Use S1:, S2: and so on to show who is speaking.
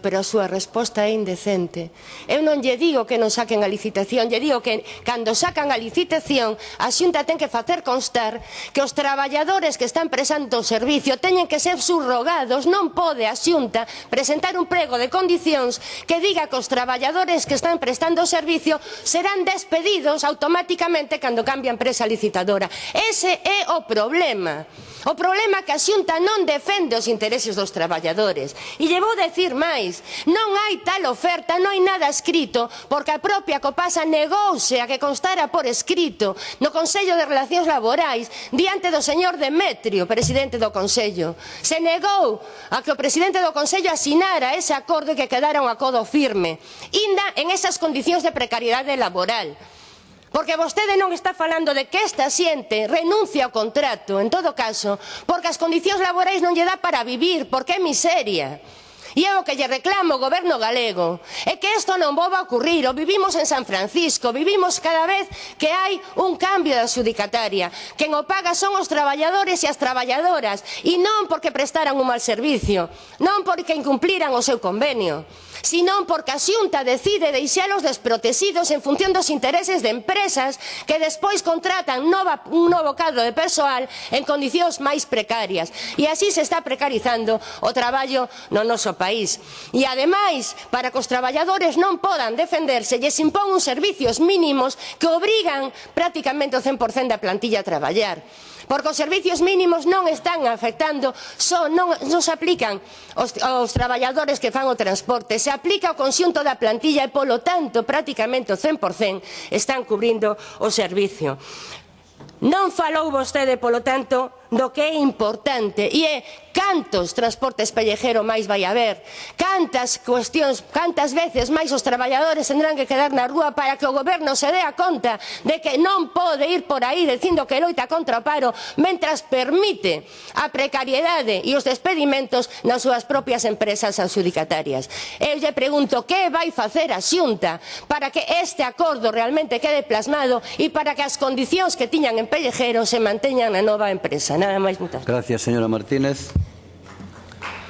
S1: pero a súa resposta é indecente. Eu non lle digo que non saquen a licitación, lle digo que cando sacan a licitación, a xunta ten que facer constar que os traballadores que están presando o servicio teñen que ser subrogados, non pode a xunta presentar un prego de condicións que diga que os traballadores que están prestando o servicio serán despedidos automáticamente cando cambia a empresa licitadora. Ese é o problema. O problema é que a xunta non defende os intereses dos traballadores. E lle vou decir máis, non hai tal oferta, non hai nada escrito, porque a propia Copasa negouse a que constara por escrito no Consello de Relacións Laborais diante do señor Demetrio, presidente do Consello. Se negou a que o presidente do Consello asinara ese acordo e que quedara un acordo firme, inda en esas condicións de precariedade laboral. Porque vostede non está falando de que esta xente renuncia ao contrato, en todo caso, porque as condicións laborais non lle dá para vivir, porque é miseria. E é o que lle reclamo o goberno galego é que isto non vova ocurrir. O vivimos en San Francisco, vivimos cada vez que hai un cambio da adjudicataria Quen o paga son os traballadores e as traballadoras, e non porque prestaran un mal servicio, non porque incumpliran o seu convenio senón porque a Xunta decide deixalos desprotecidos en función dos intereses de empresas que despois contratan nova, un novo cadro de persoal en condicións máis precarias. E así se está precarizando o traballo no noso país. E ademais, para que os traballadores non podan defenderse, lles impón uns servicios mínimos que obrigan prácticamente o 100% da plantilla a traballar porque os servizos mínimos non están afectando, só non, non se aplican aos, aos traballadores que fan o transporte, se aplica ao conxunto da plantilla e, polo tanto, prácticamente o 100% están cubrindo o servicio. Non falou vostede, polo tanto, do que é importante e é cantos transportes pellejero máis vai haber, cantas cuestións, cantas veces máis os traballadores tendrán que quedar na rúa para que o goberno se dea conta de que non pode ir por aí dicindo que loita contra o paro mentras permite a precariedade e os despedimentos nas súas propias empresas adjudicatarias Eu lle pregunto que vai facer a xunta para que este acordo realmente quede plasmado e para que as condicións que tiñan en pellejero se manteñan na nova empresa. Nada máis, moitas gracias.
S2: Gracias, señora Martínez.